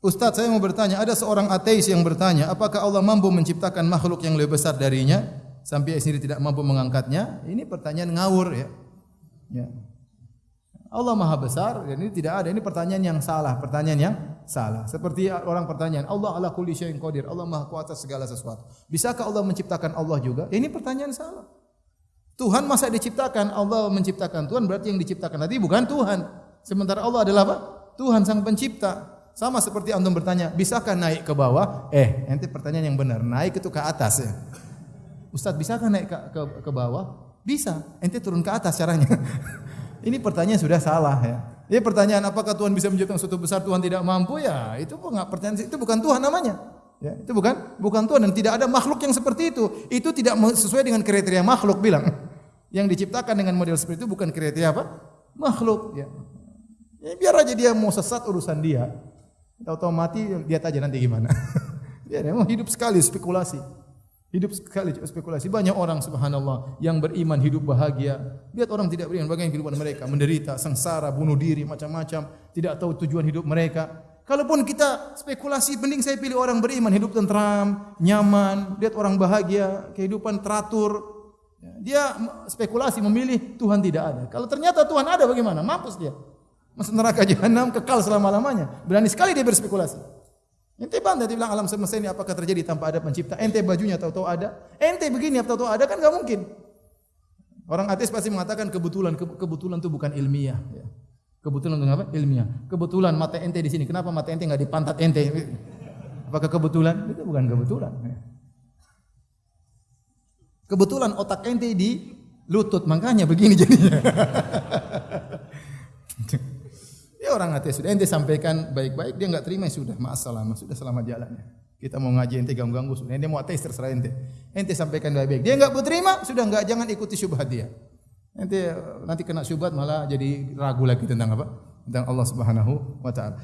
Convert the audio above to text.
Ustadz saya mau bertanya, ada seorang ateis yang bertanya, apakah Allah mampu menciptakan makhluk yang lebih besar darinya sampai sendiri tidak mampu mengangkatnya? Ini pertanyaan ngawur ya. ya. Allah Maha Besar, dan ini tidak ada. Ini pertanyaan yang salah, pertanyaan yang salah. Seperti orang pertanyaan, Allah ala kulli syai'in qadir, Allah Maha kuasa segala sesuatu. Bisakah Allah menciptakan Allah juga? Ini pertanyaan salah. Tuhan masa diciptakan, Allah menciptakan Tuhan berarti yang diciptakan tadi bukan Tuhan. Sementara Allah adalah apa? Tuhan sang pencipta. Sama seperti antum bertanya, bisakah naik ke bawah? Eh, ente pertanyaan yang benar. Naik itu ke atas ya. Ustaz, bisakah naik ke, ke, ke bawah? Bisa. Ente turun ke atas caranya. Ini pertanyaan sudah salah ya. Ini pertanyaan apakah Tuhan bisa menciptakan sesuatu besar Tuhan tidak mampu ya? Itu enggak pertanyaan itu bukan Tuhan namanya. Ya, itu bukan bukan Tuhan dan tidak ada makhluk yang seperti itu. Itu tidak sesuai dengan kriteria makhluk bilang. Yang diciptakan dengan model seperti itu bukan kriteria apa? Makhluk ya. ya biar aja dia mau sesat urusan dia. Tahu-tahu mati lihat aja nanti gimana. Biar emang hidup sekali spekulasi. Hidup sekali spekulasi. Banyak orang subhanallah yang beriman hidup bahagia. Lihat orang tidak beriman bagaimana kehidupan mereka, menderita, sengsara, bunuh diri, macam-macam, tidak tahu tujuan hidup mereka. Kalaupun kita spekulasi, mending saya pilih orang beriman, hidup tentram, nyaman, lihat orang bahagia, kehidupan teratur. Dia spekulasi memilih Tuhan tidak ada. Kalau ternyata Tuhan ada bagaimana? Mampus dia. Masuk neraka jahanam kekal selama-lamanya. Berani sekali dia berspekulasi. Ente bantah dia bilang alam semesta ini apakah terjadi tanpa ada pencipta? Ente bajunya tahu-tahu ada. Ente begini tahu-tahu ada kan nggak mungkin. Orang ateis pasti mengatakan kebetulan kebetulan itu bukan ilmiah. Ya. Kebetulan itu apa? Ilmiah. Kebetulan mata ente di sini. Kenapa mata ente nggak di pantat ente? Apakah kebetulan? Itu bukan kebetulan. Ya. Kebetulan otak ente di lutut, makanya begini jadinya. Ya orang ateis sudah ente sampaikan baik-baik dia enggak terima ya sudah masalah sudah selamat jalannya. Kita mau ngaji ente ganggu-ganggu sudah ente mau ateis terserah ente. Ente sampaikan baik-baik. Dia enggak terima sudah enggak jangan ikuti syubhat dia. Ente nanti kena syubhat malah jadi ragu lagi tentang apa? Tentang Allah Subhanahu wa taala.